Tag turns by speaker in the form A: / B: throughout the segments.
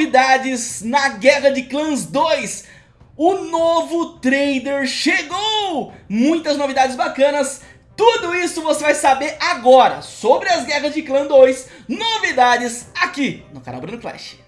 A: novidades na Guerra de Clãs 2. O novo trader chegou! Muitas novidades bacanas. Tudo isso você vai saber agora sobre as Guerras de Clã 2, novidades aqui no canal Bruno Clash.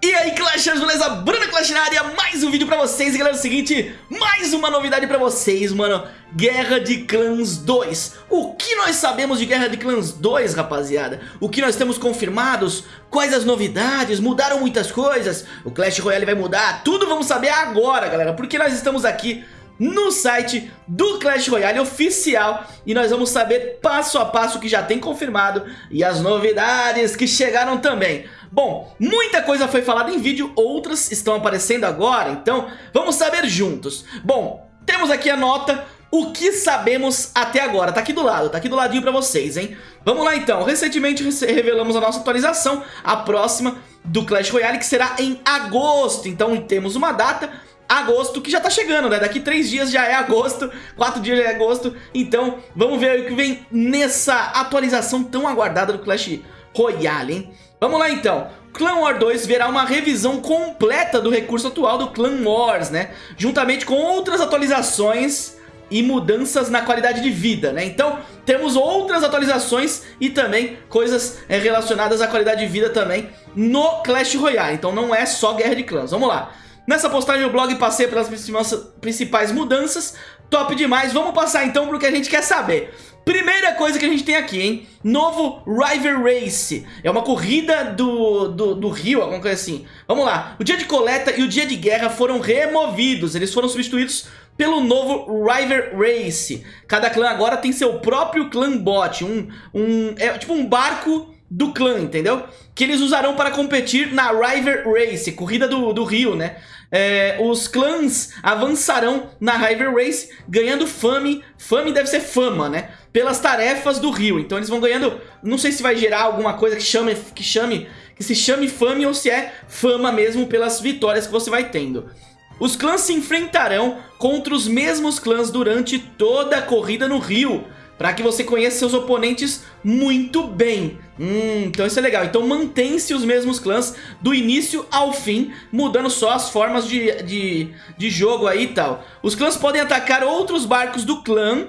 A: E aí Clashers, beleza? Bruno Clash na área, mais um vídeo pra vocês E galera, é o seguinte, mais uma novidade pra vocês, mano Guerra de Clãs 2 O que nós sabemos de Guerra de Clãs 2, rapaziada? O que nós temos confirmados? Quais as novidades? Mudaram muitas coisas? O Clash Royale vai mudar? Tudo vamos saber agora, galera Porque nós estamos aqui no site do Clash Royale oficial e nós vamos saber passo a passo o que já tem confirmado e as novidades que chegaram também. Bom, muita coisa foi falada em vídeo, outras estão aparecendo agora, então vamos saber juntos. Bom, temos aqui a nota, o que sabemos até agora, tá aqui do lado, tá aqui do ladinho pra vocês, hein? Vamos lá então, recentemente revelamos a nossa atualização, a próxima do Clash Royale, que será em agosto, então temos uma data agosto, que já tá chegando, né? Daqui três dias já é agosto, quatro dias já é agosto. Então, vamos ver o que vem nessa atualização tão aguardada do Clash Royale, hein? Vamos lá então. Clan War 2 verá uma revisão completa do recurso atual do Clan Wars, né? Juntamente com outras atualizações e mudanças na qualidade de vida, né? Então, temos outras atualizações e também coisas é, relacionadas à qualidade de vida também no Clash Royale. Então não é só Guerra de Clãs. Vamos lá. Nessa postagem o blog passei pelas principais mudanças, top demais. Vamos passar então pro que a gente quer saber. Primeira coisa que a gente tem aqui, hein? Novo River Race. É uma corrida do, do, do rio, alguma coisa assim. Vamos lá. O dia de coleta e o dia de guerra foram removidos. Eles foram substituídos pelo novo River Race. Cada clã agora tem seu próprio clã bot. Um, um, é tipo um barco do clã, entendeu? Que eles usarão para competir na River Race, corrida do, do rio, né? É, os clãs avançarão na River Race ganhando fame, fame deve ser fama, né? Pelas tarefas do rio, então eles vão ganhando, não sei se vai gerar alguma coisa que chame, que chame, que se chame fame ou se é fama mesmo pelas vitórias que você vai tendo. Os clãs se enfrentarão contra os mesmos clãs durante toda a corrida no rio, para que você conheça seus oponentes muito bem. Hum, então isso é legal. Então mantém-se os mesmos clãs do início ao fim, mudando só as formas de, de, de jogo aí e tal. Os clãs podem atacar outros barcos do clã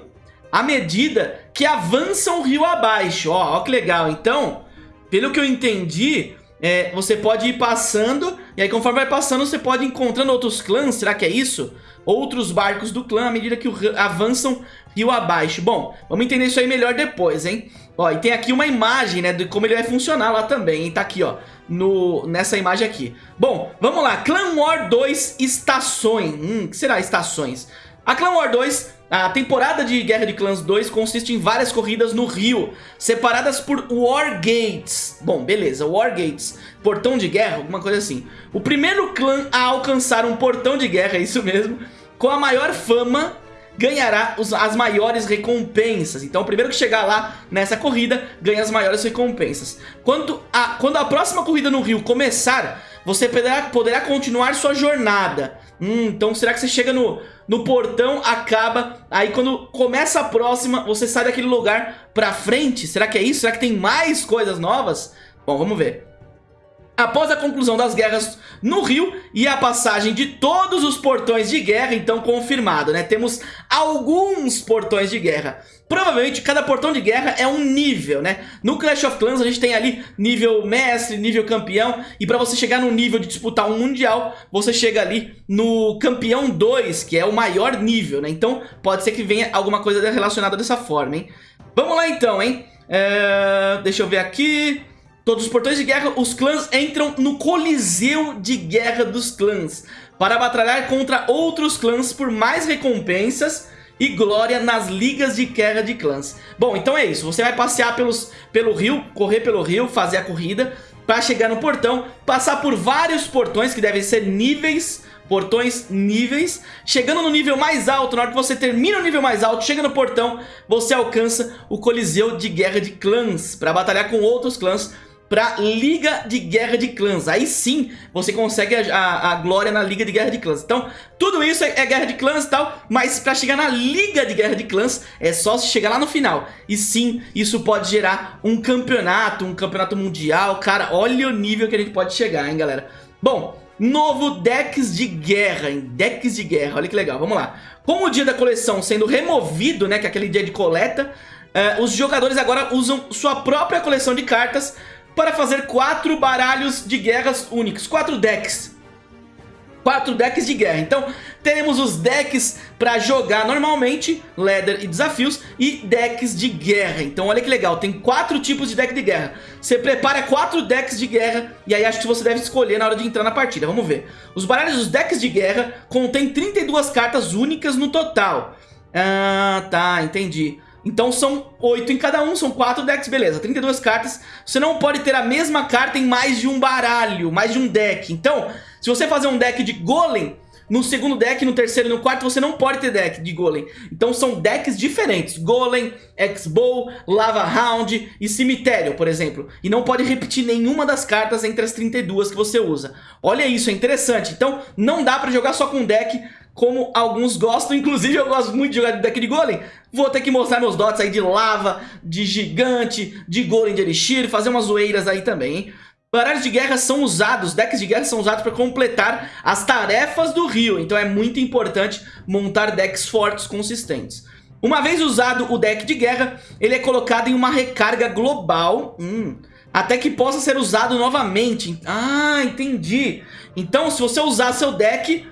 A: à medida que avançam rio abaixo. Ó, ó que legal. Então, pelo que eu entendi, é, você pode ir passando, e aí conforme vai passando você pode ir encontrando outros clãs, será que é isso? Outros barcos do clã à medida que avançam rio abaixo. Bom, vamos entender isso aí melhor depois, hein? Ó, e tem aqui uma imagem, né, de como ele vai funcionar lá também, hein? Tá aqui, ó, no, nessa imagem aqui. Bom, vamos lá, Clan War 2 Estações. Hum, que será estações? A Clan War 2 a temporada de Guerra de Clãs 2 consiste em várias corridas no rio, separadas por War Gates. Bom, beleza, War Gates, portão de guerra, alguma coisa assim. O primeiro clã a alcançar um portão de guerra, é isso mesmo, com a maior fama ganhará os, as maiores recompensas. Então o primeiro que chegar lá nessa corrida ganha as maiores recompensas. Quando a, quando a próxima corrida no rio começar, você poderá, poderá continuar sua jornada. Hum, então será que você chega no, no portão, acaba, aí quando começa a próxima, você sai daquele lugar pra frente? Será que é isso? Será que tem mais coisas novas? Bom, vamos ver. Após a conclusão das guerras no Rio e a passagem de todos os portões de guerra, então confirmado, né? Temos alguns portões de guerra. Provavelmente cada portão de guerra é um nível, né? No Clash of Clans a gente tem ali nível mestre, nível campeão e pra você chegar no nível de disputar um mundial, você chega ali no campeão 2, que é o maior nível, né? Então pode ser que venha alguma coisa relacionada dessa forma, hein? Vamos lá então, hein? É... Deixa eu ver aqui... Todos os portões de guerra, os clãs entram no coliseu de guerra dos clãs para batalhar contra outros clãs por mais recompensas e glória nas ligas de guerra de clãs. Bom, então é isso, você vai passear pelos, pelo rio, correr pelo rio, fazer a corrida para chegar no portão, passar por vários portões que devem ser níveis portões níveis. Chegando no nível mais alto, na hora que você termina o nível mais alto, chega no portão, você alcança o Coliseu de Guerra de Clãs para batalhar com outros clãs pra Liga de Guerra de Clãs. Aí sim você consegue a, a, a, glória na Liga de Guerra de Clãs. Então, tudo isso é, é, Guerra de Clãs e tal, mas pra chegar na Liga de Guerra de Clãs é só se chegar lá no final. E sim, isso pode gerar um campeonato, um campeonato mundial. Cara, olha o nível que a gente pode chegar, hein, galera. Bom, novo decks de guerra? Decks de guerra, olha que legal, vamos lá. Com o dia da coleção sendo removido, né, que é aquele dia de coleta, uh, os jogadores agora usam sua própria coleção de cartas para fazer quatro baralhos de guerras únicos, quatro decks quatro decks de guerra. Então, teremos os decks para jogar normalmente, Leather e desafios, e decks de guerra. Então, olha que legal, tem quatro tipos de deck de guerra. Você prepara quatro decks de guerra, e aí acho que você deve escolher na hora de entrar na partida. Vamos ver. Os baralhos dos decks de guerra contêm 32 cartas únicas no total. Ah, tá, entendi. Então são 8 em cada um, são 4 decks, beleza, 32 cartas. Você não pode ter a mesma carta em mais de um baralho, mais de um deck. Então, se você fazer um deck de Golem, no segundo deck, no terceiro e no quarto você não pode ter deck de Golem. Então são decks diferentes. Golem, X-Bow, Lava Round e Cemitério, por exemplo. E não pode repetir nenhuma das cartas entre as 32 que você usa. Olha isso, é interessante. Então não dá pra jogar só com deck como alguns gostam. Inclusive eu gosto muito de jogar de deck de Golem. Vou ter que mostrar meus dots aí de Lava, de Gigante, de Golem de Elixir, fazer umas zoeiras aí também, hein? Baralhos de guerra são usados, decks de guerra são usados para completar as tarefas do rio, então é muito importante montar decks fortes consistentes. Uma vez usado o deck de guerra, ele é colocado em uma recarga global, hum, até que possa ser usado novamente. Ah, entendi. Então se você usar seu deck,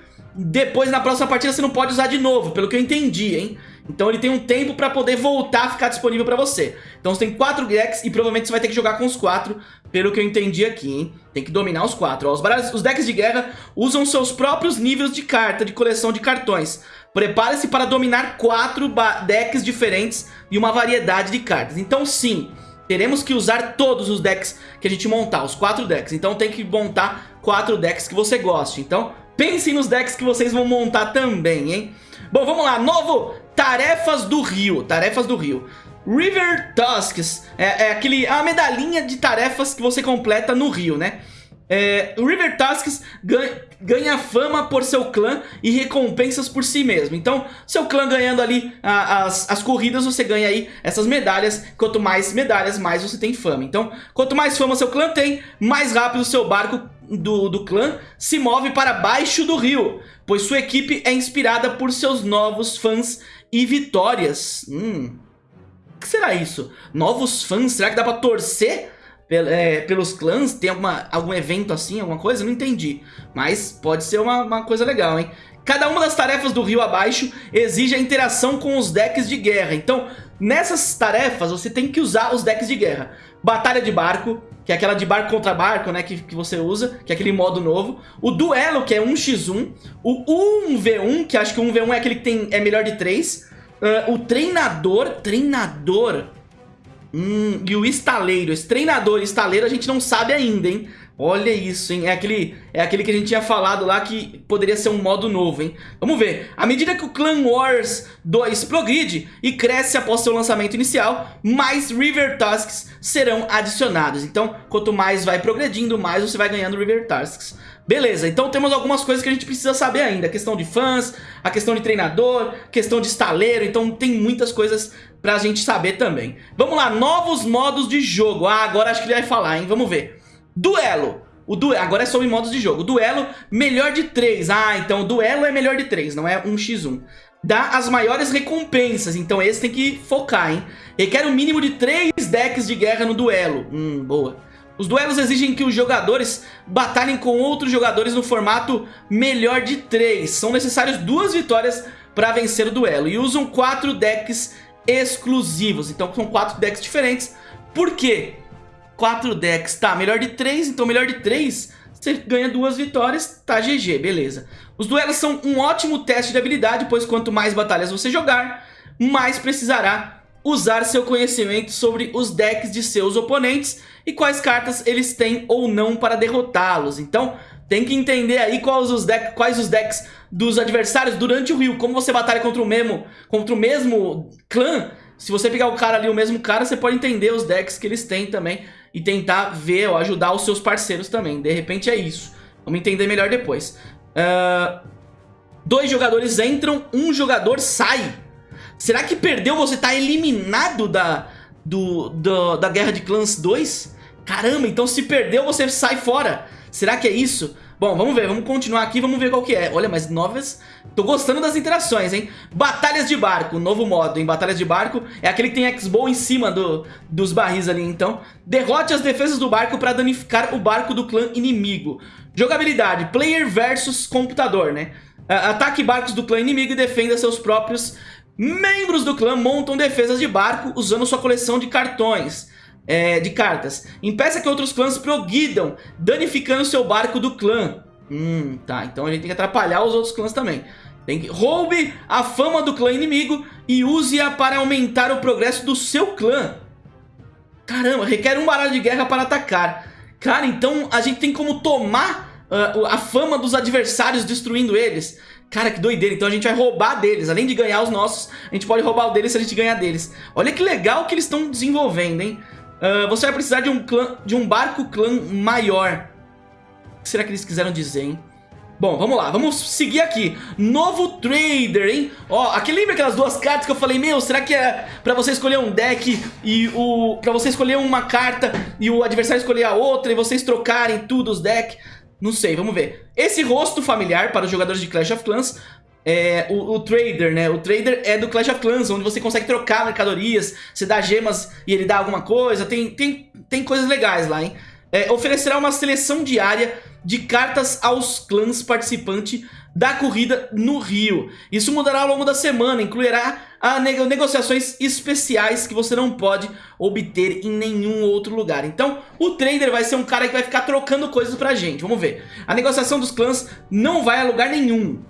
A: depois na próxima partida você não pode usar de novo, pelo que eu entendi, hein? Então ele tem um tempo pra poder voltar a ficar disponível pra você. Então você tem quatro decks e provavelmente você vai ter que jogar com os quatro, pelo que eu entendi aqui, hein? Tem que dominar os quatro. Ó, os, baralhos, os decks de guerra usam seus próprios níveis de carta, de coleção de cartões. Prepare-se para dominar quatro decks diferentes e uma variedade de cartas. Então sim, teremos que usar todos os decks que a gente montar, os quatro decks. Então tem que montar quatro decks que você goste. Então pensem nos decks que vocês vão montar também, hein? Bom, vamos lá, novo Tarefas do Rio, Tarefas do Rio. River Tusks, é, é aquele, a medalhinha de tarefas que você completa no rio, né? É, o River Tusks ganha, ganha, fama por seu clã e recompensas por si mesmo. Então, seu clã ganhando ali a, as, as corridas, você ganha aí essas medalhas. Quanto mais medalhas, mais você tem fama. Então, quanto mais fama seu clã tem, mais rápido seu barco do, do clã se move para baixo do rio. Pois sua equipe é inspirada por seus novos fãs e vitórias. Hum, o que será isso? Novos fãs? Será que dá pra torcer é, pelos clãs? Tem alguma, algum evento assim, alguma coisa? Não entendi. Mas pode ser uma, uma coisa legal, hein? Cada uma das tarefas do rio abaixo exige a interação com os decks de guerra. Então, nessas tarefas, você tem que usar os decks de guerra. Batalha de barco, que é aquela de barco contra barco, né, que, que você usa, que é aquele modo novo. O duelo, que é 1x1. O 1v1, que acho que o 1v1 é aquele que tem, é melhor de 3. Uh, o treinador, treinador, hum, e o estaleiro. Esse treinador e estaleiro a gente não sabe ainda, hein? Olha isso, hein? É aquele, é aquele que a gente tinha falado lá que poderia ser um modo novo, hein? Vamos ver. À medida que o Clan Wars 2 progride e cresce após seu lançamento inicial, mais River Tasks serão adicionados. Então, quanto mais vai progredindo, mais você vai ganhando River Tasks. Beleza, então temos algumas coisas que a gente precisa saber ainda. A questão de fãs, a questão de treinador, questão de estaleiro. Então tem muitas coisas pra gente saber também. Vamos lá, novos modos de jogo. Ah, agora acho que ele vai falar, hein? Vamos ver. Duelo. O duelo, agora é sobre modos de jogo. Duelo, melhor de 3. Ah, então o duelo é melhor de 3, não é 1x1. Dá as maiores recompensas, então esse tem que focar, hein? Requer um mínimo de 3 decks de guerra no duelo. Hum, boa. Os duelos exigem que os jogadores batalhem com outros jogadores no formato melhor de 3. São necessárias duas vitórias para vencer o duelo. E usam quatro decks exclusivos. Então são quatro decks diferentes. Por quê? Quatro decks. Tá, melhor de 3. Então melhor de 3 você ganha duas vitórias. Tá GG, beleza. Os duelos são um ótimo teste de habilidade. Pois quanto mais batalhas você jogar, mais precisará usar seu conhecimento sobre os decks de seus oponentes e quais cartas eles têm ou não para derrotá-los. Então tem que entender aí quais os, deck, quais os decks dos adversários durante o rio, como você batalha contra o mesmo, contra o mesmo clã. Se você pegar o cara ali, o mesmo cara, você pode entender os decks que eles têm também e tentar ver ou ajudar os seus parceiros também. De repente é isso. Vamos entender melhor depois. Uh, dois jogadores entram, um jogador sai. Será que perdeu você tá eliminado da, do, do, da Guerra de Clãs 2? Caramba, então se perdeu você sai fora. Será que é isso? Bom, vamos ver, vamos continuar aqui, vamos ver qual que é. Olha, mas novas... Tô gostando das interações, hein? Batalhas de barco, novo modo, em Batalhas de barco. É aquele que tem X-Bow em cima do, dos barris ali, então. Derrote as defesas do barco para danificar o barco do clã inimigo. Jogabilidade, player versus computador, né? Ataque barcos do clã inimigo e defenda seus próprios membros do clã montam defesas de barco usando sua coleção de cartões é, de cartas. Impeça que outros clãs progridam, danificando seu barco do clã. Hum, tá. Então a gente tem que atrapalhar os outros clãs também. Tem que... Roube a fama do clã inimigo e use-a para aumentar o progresso do seu clã. Caramba, requer um baralho de guerra para atacar. Cara, então a gente tem como tomar uh, a fama dos adversários destruindo eles. Cara, que doideira. Então a gente vai roubar deles. Além de ganhar os nossos, a gente pode roubar o deles se a gente ganhar deles. Olha que legal que eles estão desenvolvendo, hein? Uh, você vai precisar de um, clã, de um barco clã maior. O que será que eles quiseram dizer, hein? Bom, vamos lá, vamos seguir aqui Novo Trader, hein? Ó, aqui lembra aquelas duas cartas que eu falei Meu, será que é pra você escolher um deck E o... pra você escolher uma carta E o adversário escolher a outra E vocês trocarem tudo os decks Não sei, vamos ver Esse rosto familiar para os jogadores de Clash of Clans é, o, o, trader, né? O trader é do Clash of Clans, onde você consegue trocar mercadorias, você dá gemas e ele dá alguma coisa, tem, tem, tem coisas legais lá, hein? É, oferecerá uma seleção diária de cartas aos clãs participantes da corrida no Rio. Isso mudará ao longo da semana, incluirá a nego negociações especiais que você não pode obter em nenhum outro lugar. Então, o trader vai ser um cara que vai ficar trocando coisas pra gente. Vamos ver. A negociação dos clãs não vai a lugar nenhum.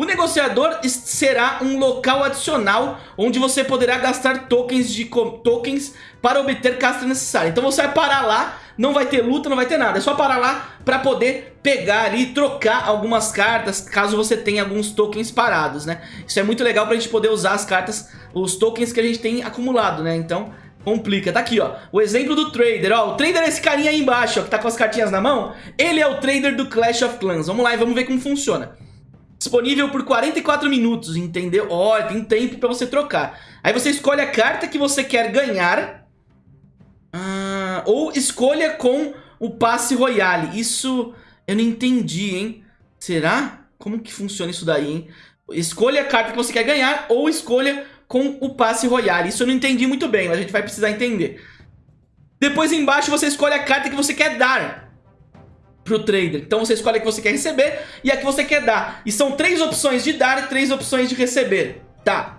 A: O negociador será um local adicional onde você poderá gastar tokens, de tokens para obter castas necessárias. Então você vai parar lá, não vai ter luta, não vai ter nada. É só parar lá para poder pegar ali e trocar algumas cartas caso você tenha alguns tokens parados, né? Isso é muito legal para a gente poder usar as cartas, os tokens que a gente tem acumulado, né? Então complica. Tá aqui, ó. O exemplo do trader, ó. O trader é esse carinha aí embaixo, ó, que tá com as cartinhas na mão. Ele é o trader do Clash of Clans. Vamos lá e vamos ver como funciona. Disponível por 44 minutos, entendeu? Ó, oh, tem tempo pra você trocar. Aí você escolhe a carta que você quer ganhar. Ah, ou escolha com o passe royale. Isso eu não entendi, hein? Será? Como que funciona isso daí, hein? Escolha a carta que você quer ganhar ou escolha com o passe royale. Isso eu não entendi muito bem, mas a gente vai precisar entender. Depois embaixo você escolhe a carta que você quer dar pro trader. Então você escolhe a que você quer receber e a que você quer dar. E são três opções de dar e três opções de receber. Tá.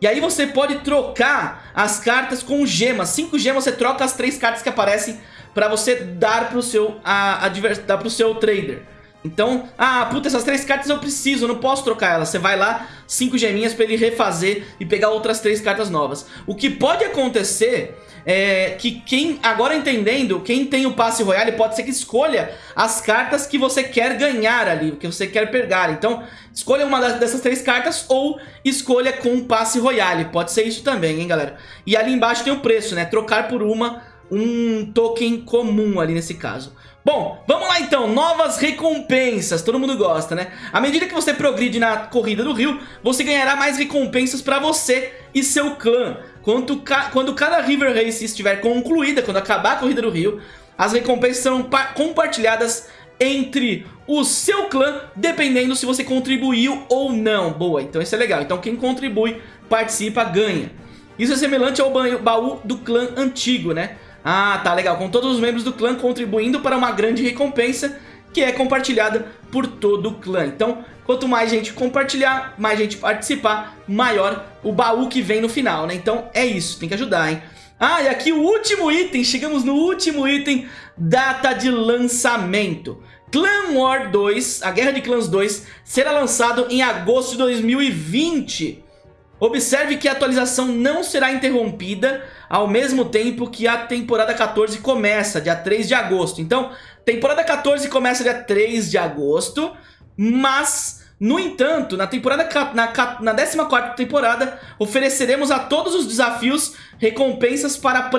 A: E aí você pode trocar as cartas com gemas. Cinco gemas você troca as três cartas que aparecem para você dar pro seu, a, a, dar pro seu trader. Então, ah, puta, essas três cartas eu preciso, eu não posso trocar elas. Você vai lá, cinco geminhas pra ele refazer e pegar outras três cartas novas. O que pode acontecer é que quem, agora entendendo, quem tem o passe royale pode ser que escolha as cartas que você quer ganhar ali, que você quer pegar. Então, escolha uma dessas três cartas ou escolha com o passe royale. Pode ser isso também, hein, galera? E ali embaixo tem o preço, né? Trocar por uma, um token comum ali nesse caso. Bom, vamos lá então, novas recompensas, todo mundo gosta, né? À medida que você progride na corrida do rio, você ganhará mais recompensas pra você e seu clã. Quando, ca quando cada River Race estiver concluída, quando acabar a corrida do rio, as recompensas serão compartilhadas entre o seu clã, dependendo se você contribuiu ou não. Boa, então isso é legal. Então quem contribui, participa, ganha. Isso é semelhante ao baú do clã antigo, né? Ah, tá legal. Com todos os membros do clã contribuindo para uma grande recompensa que é compartilhada por todo o clã. Então, quanto mais gente compartilhar, mais gente participar, maior o baú que vem no final, né? Então, é isso. Tem que ajudar, hein? Ah, e aqui o último item. Chegamos no último item. Data de lançamento. Clan War 2, a Guerra de Clãs 2, será lançado em agosto de 2020. Observe que a atualização não será interrompida ao mesmo tempo que a temporada 14 começa, dia 3 de agosto. Então, temporada 14 começa dia 3 de agosto, mas, no entanto, na temporada na, na 14ª temporada, ofereceremos a todos os desafios recompensas para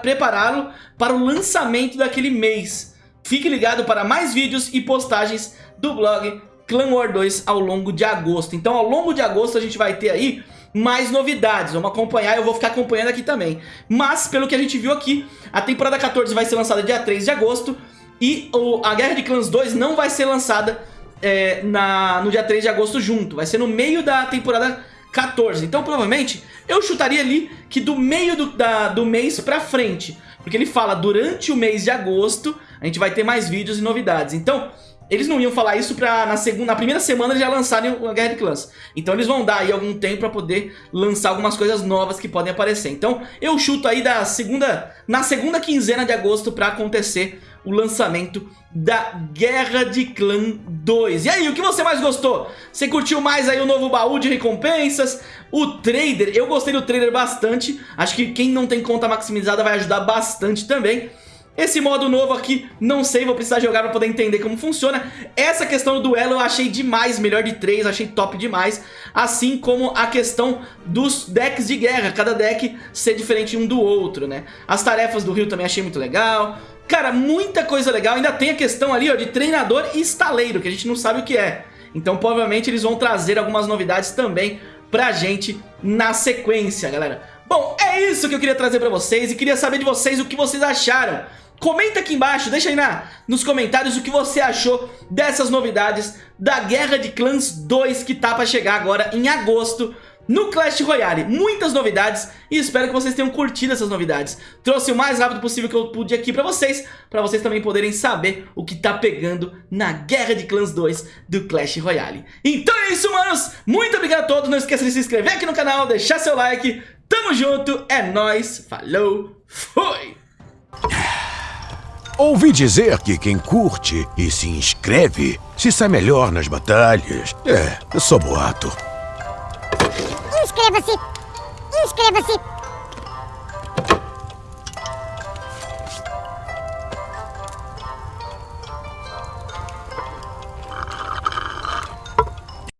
A: prepará-lo para o lançamento daquele mês. Fique ligado para mais vídeos e postagens do blog Clan War 2 ao longo de agosto. Então, ao longo de agosto, a gente vai ter aí mais novidades. Vamos acompanhar, eu vou ficar acompanhando aqui também. Mas, pelo que a gente viu aqui, a temporada 14 vai ser lançada dia 3 de agosto. e a Guerra de Clãs 2 não vai ser lançada é, na, no dia 3 de agosto junto. Vai ser no meio da temporada 14. Então, provavelmente, eu chutaria ali que do meio do, da, do mês pra frente. Porque ele fala, durante o mês de agosto, a gente vai ter mais vídeos e novidades. Então, eles não iam falar isso pra na, segunda, na primeira semana já lançarem a Guerra de Clãs. Então eles vão dar aí algum tempo pra poder lançar algumas coisas novas que podem aparecer. Então eu chuto aí da segunda, na segunda quinzena de agosto pra acontecer o lançamento da Guerra de Clã 2. E aí, o que você mais gostou? Você curtiu mais aí o novo baú de recompensas? O trader, eu gostei do trader bastante. Acho que quem não tem conta maximizada vai ajudar bastante também. Esse modo novo aqui, não sei, vou precisar jogar pra poder entender como funciona. Essa questão do duelo eu achei demais, melhor de três, achei top demais. Assim como a questão dos decks de guerra, cada deck ser diferente um do outro, né? As tarefas do Rio também achei muito legal. Cara, muita coisa legal, ainda tem a questão ali ó, de treinador e estaleiro, que a gente não sabe o que é. Então provavelmente eles vão trazer algumas novidades também pra gente na sequência, galera. Bom, é isso que eu queria trazer pra vocês e queria saber de vocês o que vocês acharam. Comenta aqui embaixo, deixa aí na, nos comentários o que você achou dessas novidades da Guerra de Clãs 2 que tá pra chegar agora em agosto no Clash Royale. Muitas novidades e espero que vocês tenham curtido essas novidades. Trouxe o mais rápido possível que eu pude aqui pra vocês, pra vocês também poderem saber o que tá pegando na Guerra de Clãs 2 do Clash Royale. Então é isso, manos! Muito obrigado a todos, não esqueça de se inscrever aqui no canal, deixar seu like, tamo junto, é nóis, falou, fui!
B: Ouvi dizer que quem curte e se inscreve se sai melhor nas batalhas. É, só boato.
C: Inscreva-se! Inscreva-se!